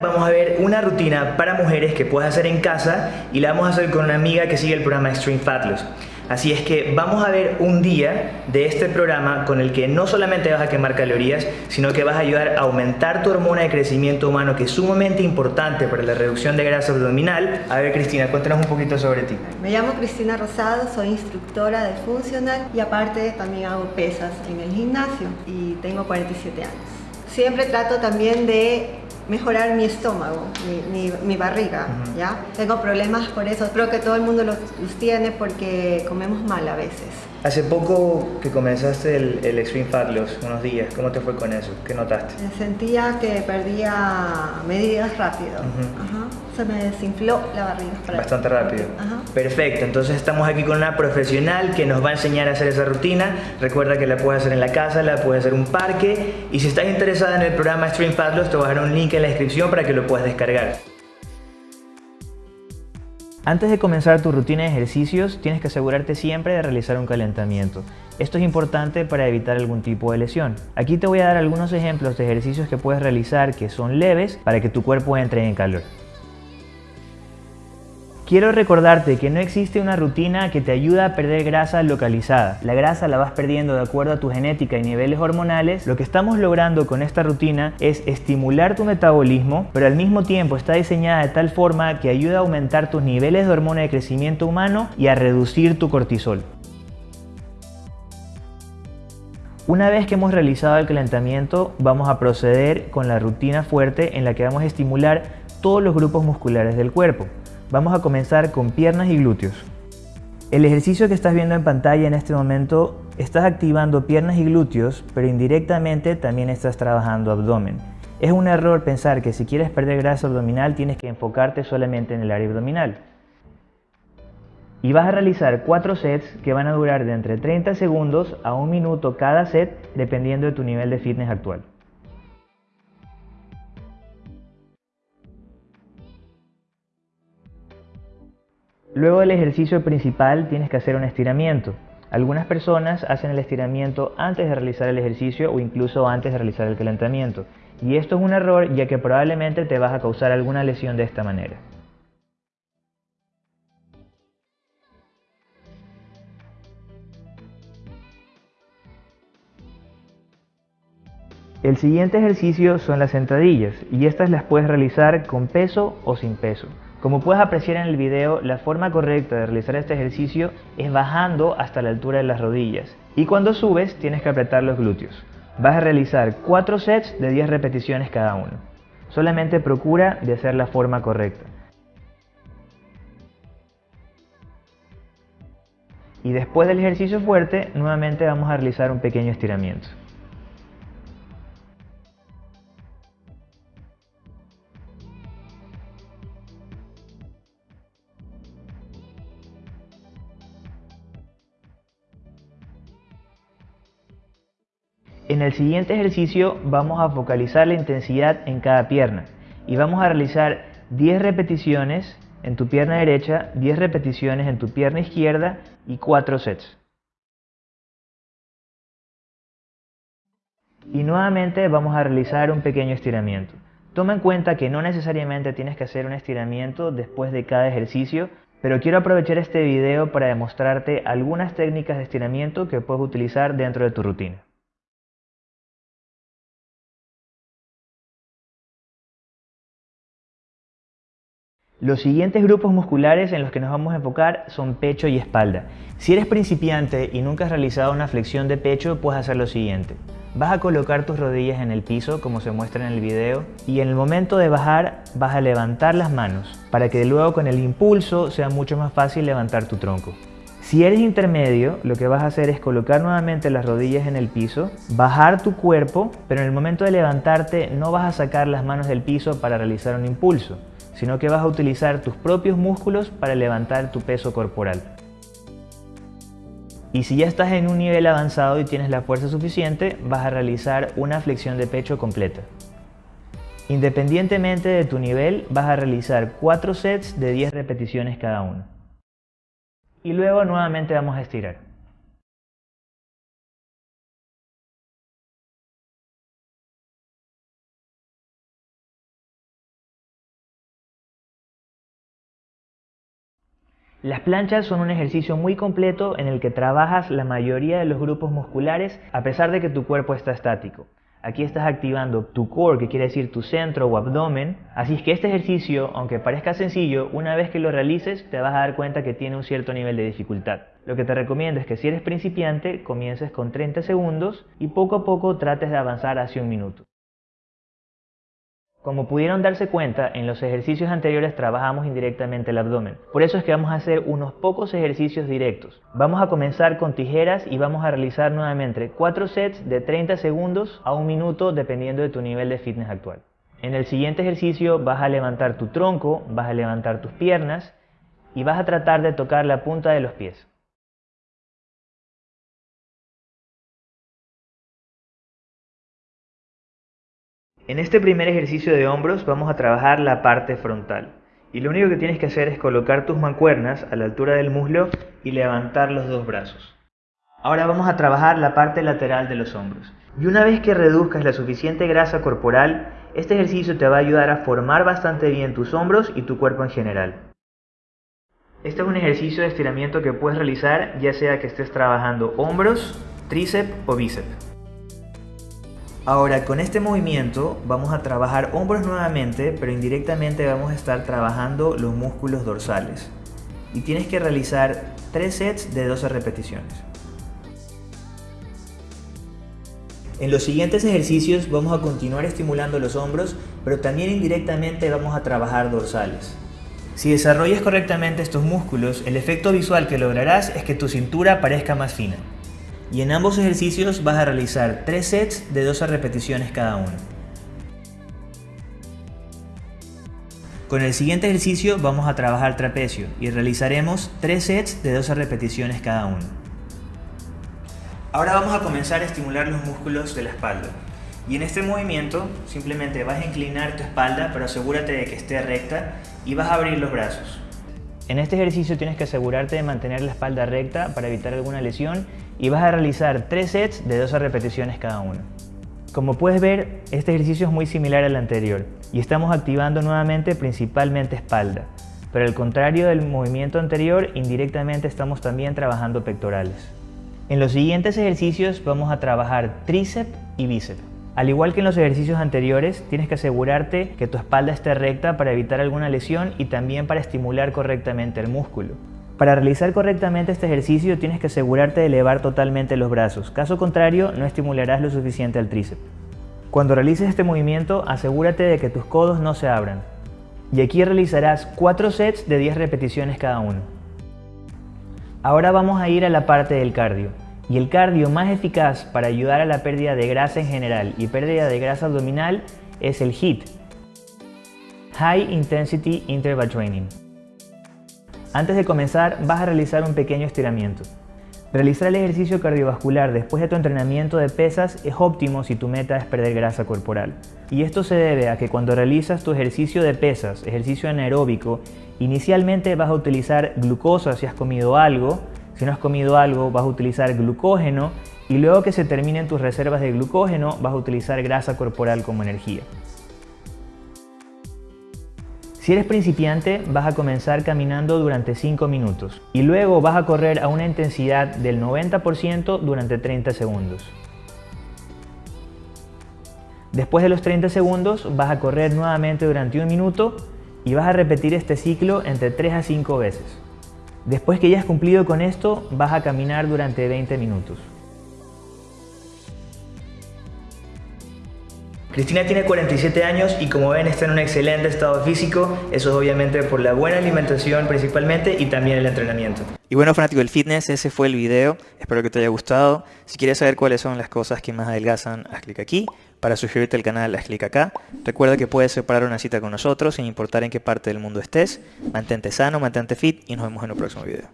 Vamos a ver una rutina para mujeres que puedes hacer en casa y la vamos a hacer con una amiga que sigue el programa Extreme Fat Loss. Así es que vamos a ver un día de este programa con el que no solamente vas a quemar calorías, sino que vas a ayudar a aumentar tu hormona de crecimiento humano, que es sumamente importante para la reducción de grasa abdominal. A ver, Cristina, cuéntanos un poquito sobre ti. Me llamo Cristina Rosado, soy instructora de funcional y aparte también hago pesas en el gimnasio y tengo 47 años. Siempre trato también de mejorar mi estómago, mi, barriga, ¿ya? Tengo problemas por eso, creo que todo el mundo los, tiene porque comemos mal a veces. Hace poco que comenzaste el, el, Extreme Fat Loss, unos días, ¿cómo te fue con eso? ¿Qué notaste? Sentía que perdía medidas rápido, se me desinfló la barriga. Bastante rápido. Perfecto, entonces estamos aquí con una profesional que nos va a enseñar a hacer esa rutina. Recuerda que la puedes hacer en la casa, la puedes hacer en un parque y si estás interesada en el programa Extreme Fat Loss te voy a dejar un link en la descripción para que lo puedas descargar. Antes de comenzar tu rutina de ejercicios, tienes que asegurarte siempre de realizar un calentamiento. Esto es importante para evitar algún tipo de lesión. Aquí te voy a dar algunos ejemplos de ejercicios que puedes realizar que son leves para que tu cuerpo entre en calor. Quiero recordarte que no existe una rutina que te ayuda a perder grasa localizada. La grasa la vas perdiendo de acuerdo a tu genética y niveles hormonales. Lo que estamos logrando con esta rutina es estimular tu metabolismo, pero al mismo tiempo está diseñada de tal forma que ayuda a aumentar tus niveles de hormona de crecimiento humano y a reducir tu cortisol. Una vez que hemos realizado el calentamiento, vamos a proceder con la rutina fuerte en la que vamos a estimular todos los grupos musculares del cuerpo. Vamos a comenzar con piernas y glúteos. El ejercicio que estás viendo en pantalla en este momento, estás activando piernas y glúteos, pero indirectamente también estás trabajando abdomen. Es un error pensar que si quieres perder grasa abdominal tienes que enfocarte solamente en el área abdominal. Y vas a realizar 4 sets que van a durar de entre 30 segundos a 1 minuto cada set dependiendo de tu nivel de fitness actual. Luego del ejercicio principal tienes que hacer un estiramiento. Algunas personas hacen el estiramiento antes de realizar el ejercicio o incluso antes de realizar el calentamiento. Y esto es un error ya que probablemente te vas a causar alguna lesión de esta manera. El siguiente ejercicio son las sentadillas y estas las puedes realizar con peso o sin peso. Como puedes apreciar en el video, la forma correcta de realizar este ejercicio es bajando hasta la altura de las rodillas. Y cuando subes, tienes que apretar los glúteos. Vas a realizar 4 sets de 10 repeticiones cada uno. Solamente procura de hacer la forma correcta. Y después del ejercicio fuerte, nuevamente vamos a realizar un pequeño estiramiento. En el siguiente ejercicio vamos a focalizar la intensidad en cada pierna y vamos a realizar 10 repeticiones en tu pierna derecha, 10 repeticiones en tu pierna izquierda y 4 sets. Y nuevamente vamos a realizar un pequeño estiramiento. Toma en cuenta que no necesariamente tienes que hacer un estiramiento después de cada ejercicio, pero quiero aprovechar este video para demostrarte algunas técnicas de estiramiento que puedes utilizar dentro de tu rutina. Los siguientes grupos musculares en los que nos vamos a enfocar son pecho y espalda. Si eres principiante y nunca has realizado una flexión de pecho, puedes hacer lo siguiente. Vas a colocar tus rodillas en el piso, como se muestra en el video, y en el momento de bajar vas a levantar las manos, para que luego con el impulso sea mucho más fácil levantar tu tronco. Si eres intermedio, lo que vas a hacer es colocar nuevamente las rodillas en el piso, bajar tu cuerpo, pero en el momento de levantarte no vas a sacar las manos del piso para realizar un impulso, sino que vas a utilizar tus propios músculos para levantar tu peso corporal. Y si ya estás en un nivel avanzado y tienes la fuerza suficiente, vas a realizar una flexión de pecho completa. Independientemente de tu nivel, vas a realizar 4 sets de 10 repeticiones cada uno. Y luego nuevamente vamos a estirar. Las planchas son un ejercicio muy completo en el que trabajas la mayoría de los grupos musculares a pesar de que tu cuerpo está estático. Aquí estás activando tu core, que quiere decir tu centro o abdomen. Así es que este ejercicio, aunque parezca sencillo, una vez que lo realices te vas a dar cuenta que tiene un cierto nivel de dificultad. Lo que te recomiendo es que si eres principiante, comiences con 30 segundos y poco a poco trates de avanzar hacia un minuto. Como pudieron darse cuenta, en los ejercicios anteriores trabajamos indirectamente el abdomen. Por eso es que vamos a hacer unos pocos ejercicios directos. Vamos a comenzar con tijeras y vamos a realizar nuevamente 4 sets de 30 segundos a un minuto dependiendo de tu nivel de fitness actual. En el siguiente ejercicio vas a levantar tu tronco, vas a levantar tus piernas y vas a tratar de tocar la punta de los pies. En este primer ejercicio de hombros vamos a trabajar la parte frontal. Y lo único que tienes que hacer es colocar tus mancuernas a la altura del muslo y levantar los dos brazos. Ahora vamos a trabajar la parte lateral de los hombros. Y una vez que reduzcas la suficiente grasa corporal, este ejercicio te va a ayudar a formar bastante bien tus hombros y tu cuerpo en general. Este es un ejercicio de estiramiento que puedes realizar ya sea que estés trabajando hombros, tríceps o bíceps. Ahora con este movimiento vamos a trabajar hombros nuevamente, pero indirectamente vamos a estar trabajando los músculos dorsales. Y tienes que realizar 3 sets de 12 repeticiones. En los siguientes ejercicios vamos a continuar estimulando los hombros, pero también indirectamente vamos a trabajar dorsales. Si desarrollas correctamente estos músculos, el efecto visual que lograrás es que tu cintura parezca más fina y en ambos ejercicios vas a realizar 3 sets de 12 repeticiones cada uno. Con el siguiente ejercicio vamos a trabajar trapecio y realizaremos 3 sets de 12 repeticiones cada uno. Ahora vamos a comenzar a estimular los músculos de la espalda. Y en este movimiento simplemente vas a inclinar tu espalda, pero asegúrate de que esté recta y vas a abrir los brazos. En este ejercicio tienes que asegurarte de mantener la espalda recta para evitar alguna lesión y vas a realizar 3 sets de 12 repeticiones cada uno. Como puedes ver, este ejercicio es muy similar al anterior y estamos activando nuevamente principalmente espalda, pero al contrario del movimiento anterior, indirectamente estamos también trabajando pectorales. En los siguientes ejercicios vamos a trabajar tríceps y bíceps. Al igual que en los ejercicios anteriores, tienes que asegurarte que tu espalda esté recta para evitar alguna lesión y también para estimular correctamente el músculo. Para realizar correctamente este ejercicio tienes que asegurarte de elevar totalmente los brazos, caso contrario no estimularás lo suficiente al tríceps. Cuando realices este movimiento asegúrate de que tus codos no se abran. Y aquí realizarás 4 sets de 10 repeticiones cada uno. Ahora vamos a ir a la parte del cardio. Y el cardio más eficaz para ayudar a la pérdida de grasa en general y pérdida de grasa abdominal es el HIIT, High Intensity Interval Training. Antes de comenzar vas a realizar un pequeño estiramiento. Realizar el ejercicio cardiovascular después de tu entrenamiento de pesas es óptimo si tu meta es perder grasa corporal. Y esto se debe a que cuando realizas tu ejercicio de pesas, ejercicio anaeróbico, inicialmente vas a utilizar glucosa si has comido algo, si no has comido algo, vas a utilizar glucógeno y luego que se terminen tus reservas de glucógeno, vas a utilizar grasa corporal como energía. Si eres principiante, vas a comenzar caminando durante 5 minutos y luego vas a correr a una intensidad del 90% durante 30 segundos. Después de los 30 segundos, vas a correr nuevamente durante un minuto y vas a repetir este ciclo entre 3 a 5 veces. Después que ya has cumplido con esto, vas a caminar durante 20 minutos. Cristina tiene 47 años y como ven está en un excelente estado físico, eso es obviamente por la buena alimentación principalmente y también el entrenamiento. Y bueno fanático del fitness, ese fue el video, espero que te haya gustado. Si quieres saber cuáles son las cosas que más adelgazan, haz clic aquí. Para suscribirte al canal, haz clic acá. Recuerda que puedes separar una cita con nosotros sin importar en qué parte del mundo estés. Mantente sano, mantente fit y nos vemos en el próximo video.